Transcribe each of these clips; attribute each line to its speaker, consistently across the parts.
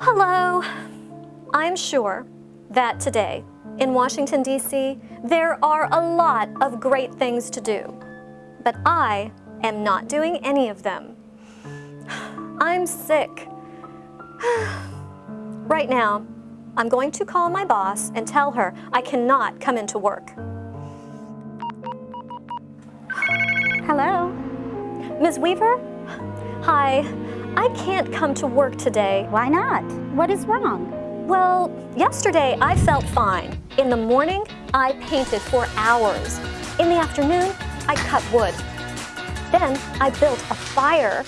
Speaker 1: Hello. I'm sure that today in Washington, D.C., there are a lot of great things to do, but I am not doing any of them. I'm sick. right now, I'm going to call my boss and tell her I cannot come into work.
Speaker 2: Hello.
Speaker 1: Ms. Weaver? Hi, I can't come to work today.
Speaker 2: Why not? What is wrong?
Speaker 1: Well, yesterday I felt fine. In the morning, I painted for hours. In the afternoon, I cut wood. Then I built a fire.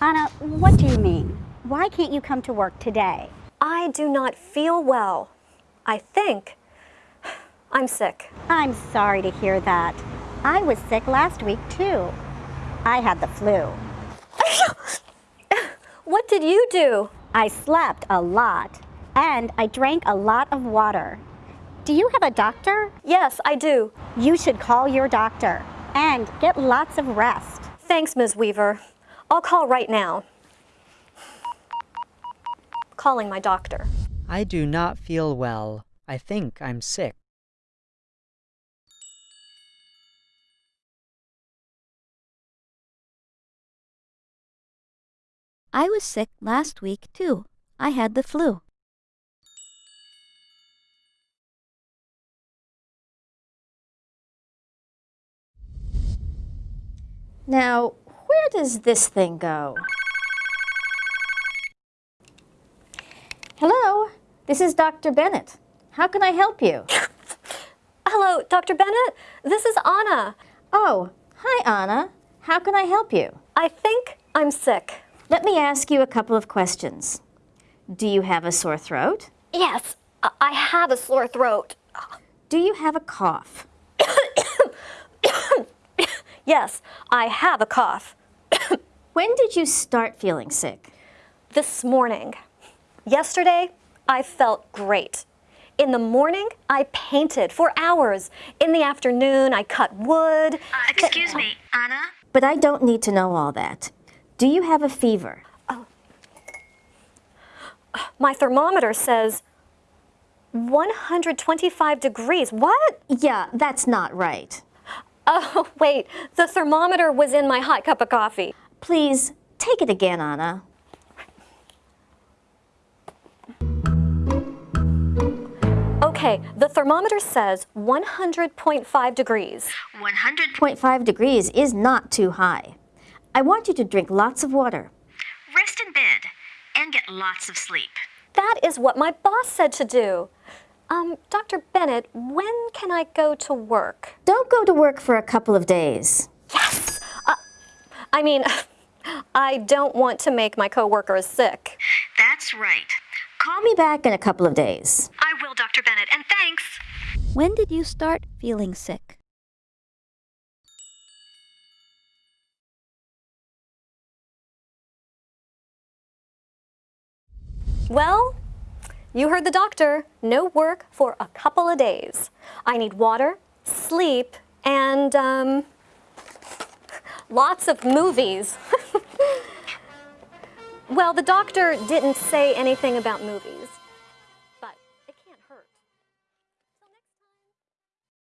Speaker 2: Anna, what do you mean? Why can't you come to work today?
Speaker 1: I do not feel well. I think I'm sick.
Speaker 2: I'm sorry to hear that. I was sick last week too. I had the flu.
Speaker 1: What did you do?
Speaker 2: I slept a lot and I drank a lot of water. Do you have a doctor?
Speaker 1: Yes, I do.
Speaker 2: You should call your doctor and get lots of rest.
Speaker 1: Thanks, Ms. Weaver. I'll call right now. Calling my doctor.
Speaker 3: I do not feel well. I think I'm sick.
Speaker 4: I was sick last week, too. I had the flu.
Speaker 5: Now, where does this thing go? Hello, this is Dr. Bennett. How can I help you?
Speaker 1: Hello, Dr. Bennett. This is Anna.
Speaker 5: Oh, hi, Anna. How can I help you?
Speaker 1: I think I'm sick.
Speaker 5: Let me ask you a couple of questions. Do you have a sore throat?
Speaker 1: Yes, I have a sore throat.
Speaker 5: Do you have a cough?
Speaker 1: yes, I have a cough.
Speaker 5: when did you start feeling sick?
Speaker 1: This morning. Yesterday, I felt great. In the morning, I painted for hours. In the afternoon, I cut wood.
Speaker 6: Uh, excuse me, Anna?
Speaker 5: But I don't need to know all that. Do you have a fever?
Speaker 1: Oh. My thermometer says 125 degrees. What?
Speaker 5: Yeah, that's not right.
Speaker 1: Oh, wait. The thermometer was in my hot cup of coffee.
Speaker 5: Please, take it again, Anna.
Speaker 1: Okay, the thermometer says 100.5 degrees.
Speaker 5: 100.5 degrees is not too high. I want you to drink lots of water.
Speaker 6: Rest in bed and get lots of sleep.
Speaker 1: That is what my boss said to do. Um, Dr. Bennett, when can I go to work?
Speaker 5: Don't go to work for a couple of days.
Speaker 1: Yes! Uh, I mean, I don't want to make my coworkers sick.
Speaker 6: That's right.
Speaker 5: Call me back in a couple of days.
Speaker 6: I will, Dr. Bennett, and thanks.
Speaker 4: When did you start feeling sick?
Speaker 1: Well, you heard the doctor. No work for a couple of days. I need water, sleep, and um, lots of movies. well, the doctor didn't say anything about movies.